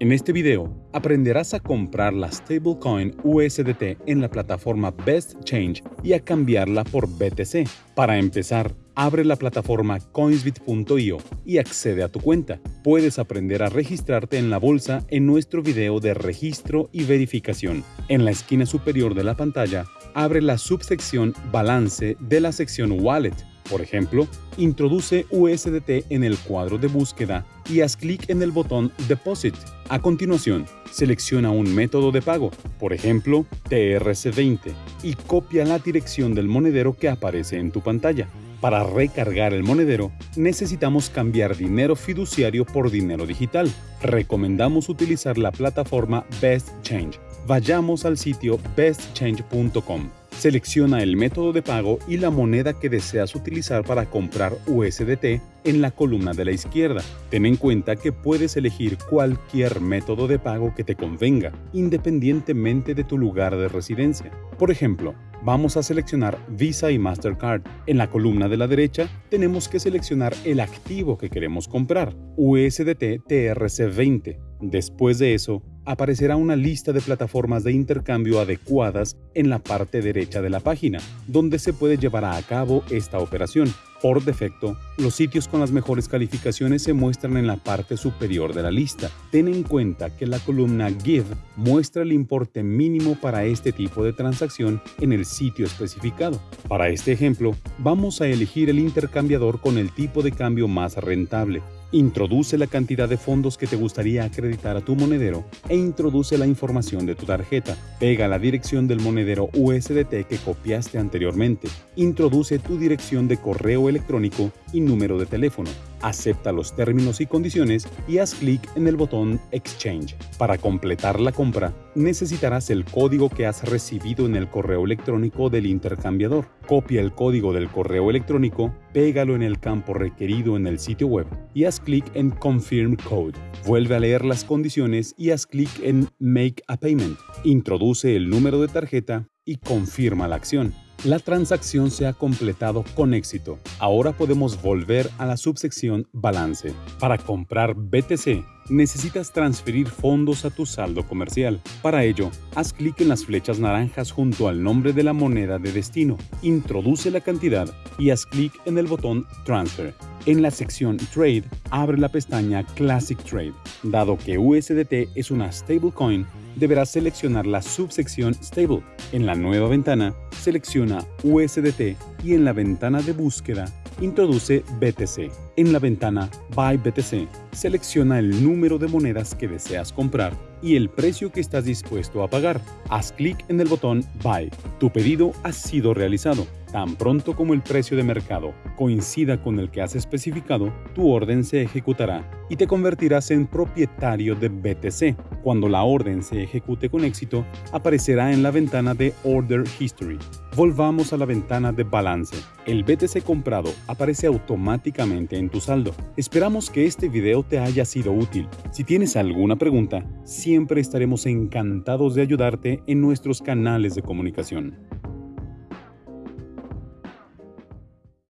En este video aprenderás a comprar la stablecoin USDT en la plataforma Best Change y a cambiarla por BTC. Para empezar, abre la plataforma coinsbit.io y accede a tu cuenta. Puedes aprender a registrarte en la bolsa en nuestro video de registro y verificación. En la esquina superior de la pantalla, abre la subsección Balance de la sección Wallet por ejemplo, introduce USDT en el cuadro de búsqueda y haz clic en el botón Deposit. A continuación, selecciona un método de pago, por ejemplo, TRC20, y copia la dirección del monedero que aparece en tu pantalla. Para recargar el monedero, necesitamos cambiar dinero fiduciario por dinero digital. Recomendamos utilizar la plataforma Best Change. Vayamos al sitio bestchange.com. Selecciona el método de pago y la moneda que deseas utilizar para comprar USDT en la columna de la izquierda. Ten en cuenta que puedes elegir cualquier método de pago que te convenga, independientemente de tu lugar de residencia. Por ejemplo, vamos a seleccionar Visa y Mastercard. En la columna de la derecha tenemos que seleccionar el activo que queremos comprar, USDT TRC20. Después de eso, aparecerá una lista de plataformas de intercambio adecuadas en la parte derecha de la página, donde se puede llevar a cabo esta operación. Por defecto, los sitios con las mejores calificaciones se muestran en la parte superior de la lista. Ten en cuenta que la columna Give muestra el importe mínimo para este tipo de transacción en el sitio especificado. Para este ejemplo, vamos a elegir el intercambiador con el tipo de cambio más rentable. Introduce la cantidad de fondos que te gustaría acreditar a tu monedero e introduce la información de tu tarjeta. Pega la dirección del monedero USDT que copiaste anteriormente. Introduce tu dirección de correo electrónico y número de teléfono. Acepta los términos y condiciones y haz clic en el botón Exchange. Para completar la compra, necesitarás el código que has recibido en el correo electrónico del intercambiador. Copia el código del correo electrónico, pégalo en el campo requerido en el sitio web y haz clic en Confirm Code. Vuelve a leer las condiciones y haz clic en Make a Payment. Introduce el número de tarjeta y confirma la acción. La transacción se ha completado con éxito. Ahora podemos volver a la subsección Balance. Para comprar BTC, necesitas transferir fondos a tu saldo comercial. Para ello, haz clic en las flechas naranjas junto al nombre de la moneda de destino, introduce la cantidad y haz clic en el botón Transfer. En la sección Trade, abre la pestaña Classic Trade. Dado que USDT es una stablecoin, deberás seleccionar la subsección Stable. En la nueva ventana, selecciona USDT y en la ventana de búsqueda, introduce BTC. En la ventana Buy BTC, selecciona el número de monedas que deseas comprar y el precio que estás dispuesto a pagar. Haz clic en el botón Buy. Tu pedido ha sido realizado. Tan pronto como el precio de mercado coincida con el que has especificado, tu orden se ejecutará y te convertirás en propietario de BTC. Cuando la orden se ejecute con éxito, aparecerá en la ventana de Order History. Volvamos a la ventana de balance. El BTC comprado aparece automáticamente en tu saldo. Esperamos que este video te haya sido útil. Si tienes alguna pregunta, siempre estaremos encantados de ayudarte en nuestros canales de comunicación.